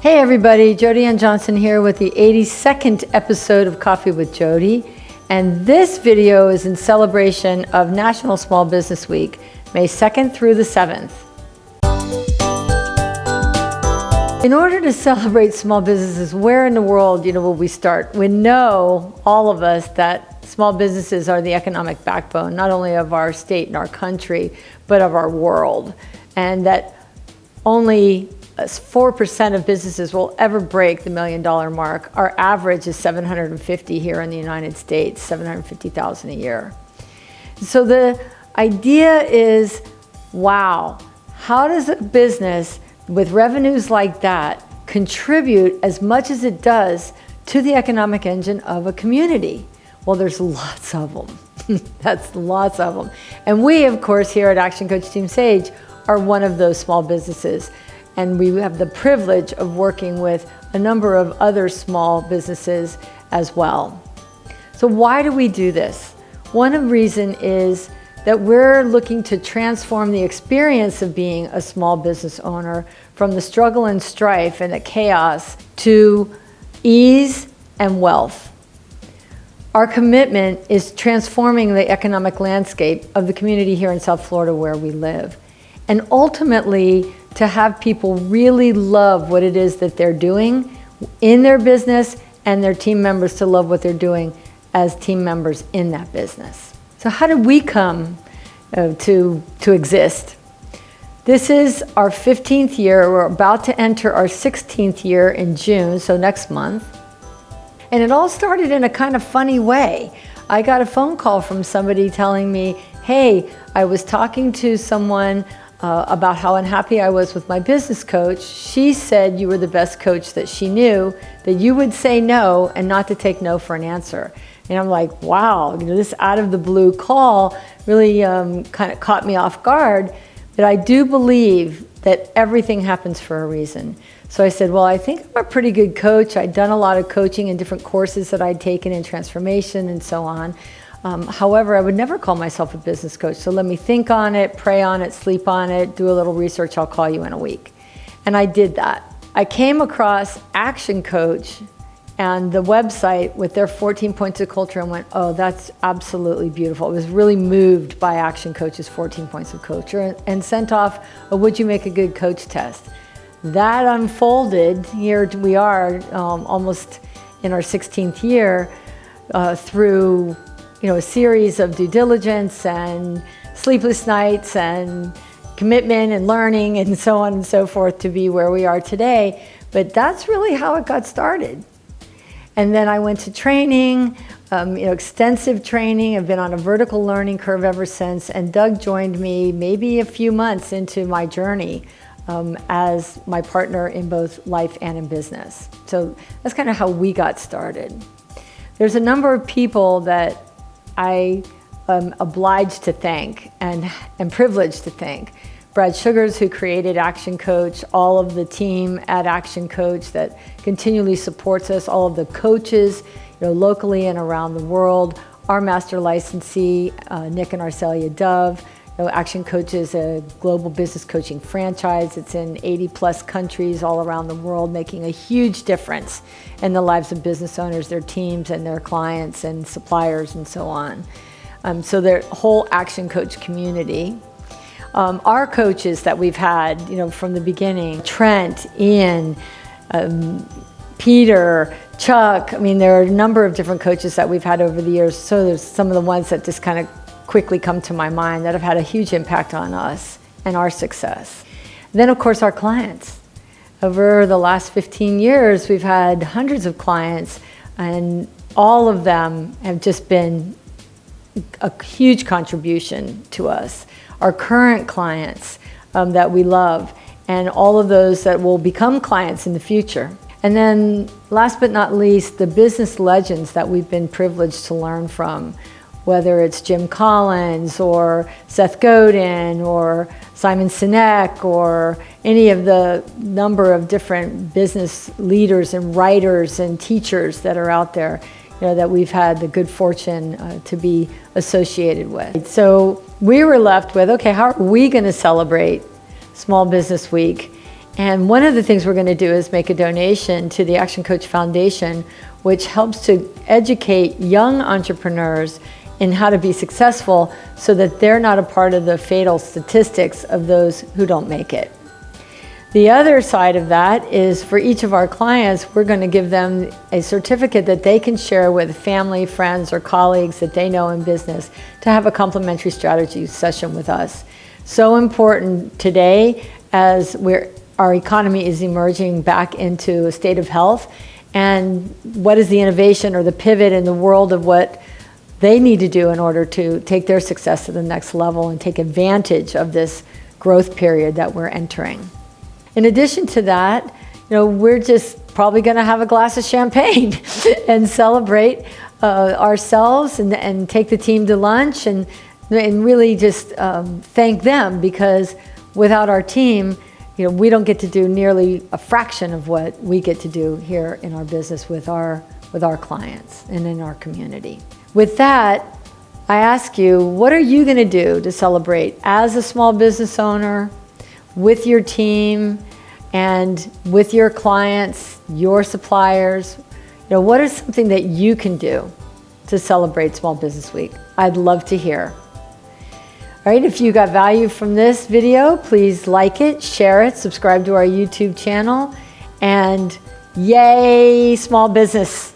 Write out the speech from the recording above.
Hey everybody, Jody Ann Johnson here with the 82nd episode of Coffee with Jody. And this video is in celebration of National Small Business Week, May 2nd through the 7th. In order to celebrate small businesses, where in the world, you know, will we start? We know, all of us, that small businesses are the economic backbone, not only of our state and our country, but of our world. And that only 4% of businesses will ever break the million dollar mark. Our average is 750 here in the United States, 750,000 a year. So the idea is, wow, how does a business with revenues like that contribute as much as it does to the economic engine of a community? Well, there's lots of them. That's lots of them. And we, of course, here at Action Coach Team Sage are one of those small businesses. And we have the privilege of working with a number of other small businesses as well. So why do we do this? One of reason is that we're looking to transform the experience of being a small business owner from the struggle and strife and the chaos to ease and wealth. Our commitment is transforming the economic landscape of the community here in South Florida where we live. And ultimately, to have people really love what it is that they're doing in their business and their team members to love what they're doing as team members in that business. So how did we come uh, to, to exist? This is our 15th year. We're about to enter our 16th year in June, so next month. And it all started in a kind of funny way. I got a phone call from somebody telling me, hey, I was talking to someone uh, about how unhappy I was with my business coach. She said you were the best coach that she knew, that you would say no and not to take no for an answer. And I'm like, wow, you know, this out of the blue call really um, kind of caught me off guard. But I do believe that everything happens for a reason. So I said, well, I think I'm a pretty good coach. I'd done a lot of coaching in different courses that I'd taken in transformation and so on. Um, however, I would never call myself a business coach. So let me think on it, pray on it, sleep on it, do a little research. I'll call you in a week. And I did that. I came across Action Coach and the website with their 14 points of culture and went, oh, that's absolutely beautiful. I was really moved by Action Coach's 14 points of culture and, and sent off a Would You Make a Good Coach test. That unfolded, here we are um, almost in our 16th year, uh, through you know, a series of due diligence and sleepless nights and commitment and learning and so on and so forth to be where we are today. But that's really how it got started. And then I went to training, um, you know, extensive training. I've been on a vertical learning curve ever since. And Doug joined me maybe a few months into my journey um, as my partner in both life and in business. So that's kind of how we got started. There's a number of people that I am obliged to thank and am privileged to thank. Brad Sugars, who created Action Coach, all of the team at Action Coach that continually supports us, all of the coaches, you know, locally and around the world, our master licensee, uh, Nick and Arcelia Dove. Action Coach is a global business coaching franchise. It's in 80 plus countries all around the world, making a huge difference in the lives of business owners, their teams and their clients and suppliers and so on. Um, so their whole Action Coach community um, our coaches that we've had, you know, from the beginning, Trent, Ian, um, Peter, Chuck, I mean, there are a number of different coaches that we've had over the years. So there's some of the ones that just kind of quickly come to my mind that have had a huge impact on us and our success. Then of course our clients. Over the last 15 years, we've had hundreds of clients and all of them have just been a huge contribution to us our current clients um, that we love, and all of those that will become clients in the future. And then last but not least, the business legends that we've been privileged to learn from, whether it's Jim Collins or Seth Godin or Simon Sinek or any of the number of different business leaders and writers and teachers that are out there you know, that we've had the good fortune uh, to be associated with. So we were left with, okay, how are we going to celebrate Small Business Week? And one of the things we're going to do is make a donation to the Action Coach Foundation, which helps to educate young entrepreneurs in how to be successful so that they're not a part of the fatal statistics of those who don't make it. The other side of that is for each of our clients, we're going to give them a certificate that they can share with family, friends, or colleagues that they know in business to have a complimentary strategy session with us. So important today as we're, our economy is emerging back into a state of health and what is the innovation or the pivot in the world of what they need to do in order to take their success to the next level and take advantage of this growth period that we're entering. In addition to that, you know, we're just probably going to have a glass of champagne and celebrate uh, ourselves and, and take the team to lunch and, and really just um, thank them because without our team, you know, we don't get to do nearly a fraction of what we get to do here in our business with our, with our clients and in our community. With that, I ask you, what are you going to do to celebrate as a small business owner, with your team and with your clients, your suppliers? You know, what is something that you can do to celebrate Small Business Week? I'd love to hear. All right, if you got value from this video, please like it, share it, subscribe to our YouTube channel, and yay, small business.